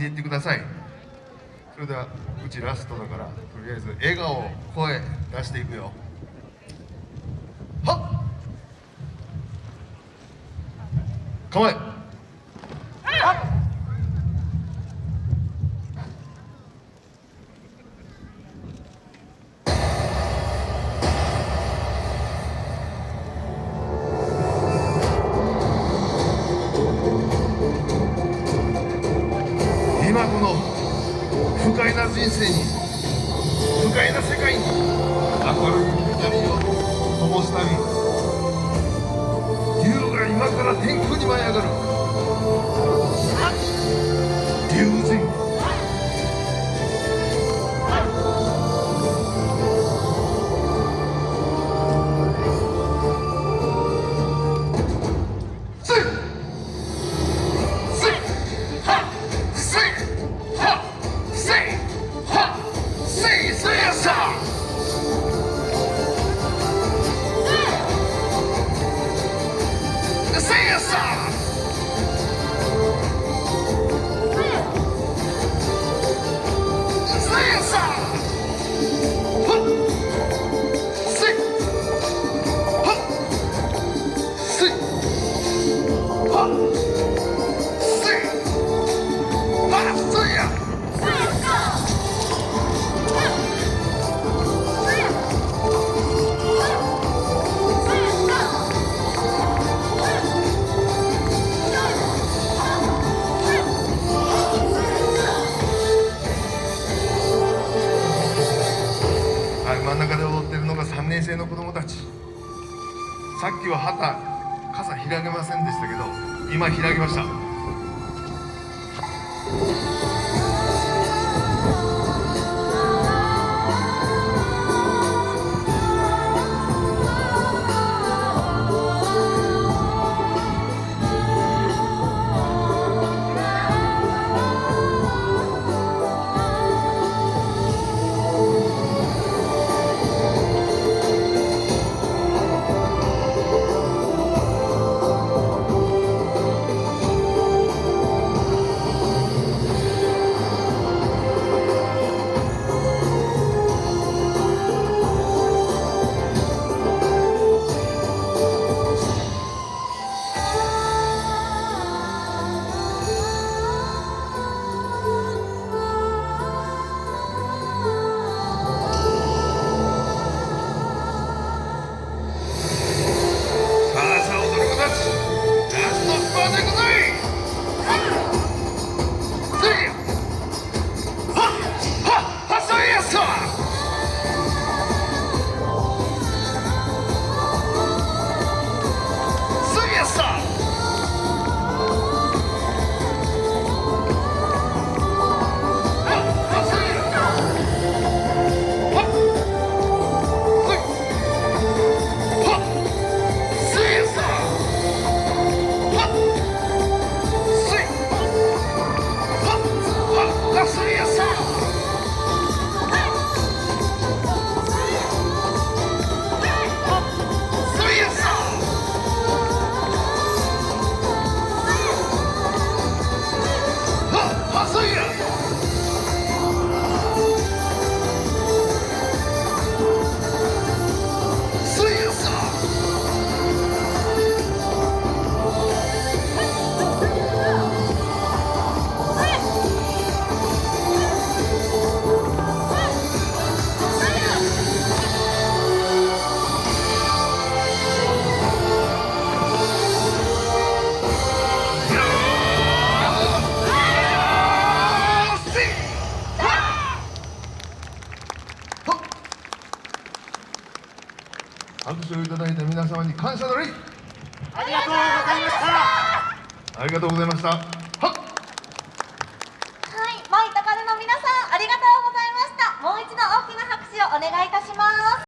言ってください。それではうちラストだからとりあえず笑顔声出していくよ。はっ！構え！今この不快な人生に不快な世界に明るい光を灯すため竜が今から天空に舞い上がる。せちさっきは旗傘開けませんでしたけど今開きました。拍手をいただいた皆様に感謝の礼ありがとうございましたありがとうございましたはっはい、マイトカルの皆さん、ありがとうございました。もう一度大きな拍手をお願いいたします。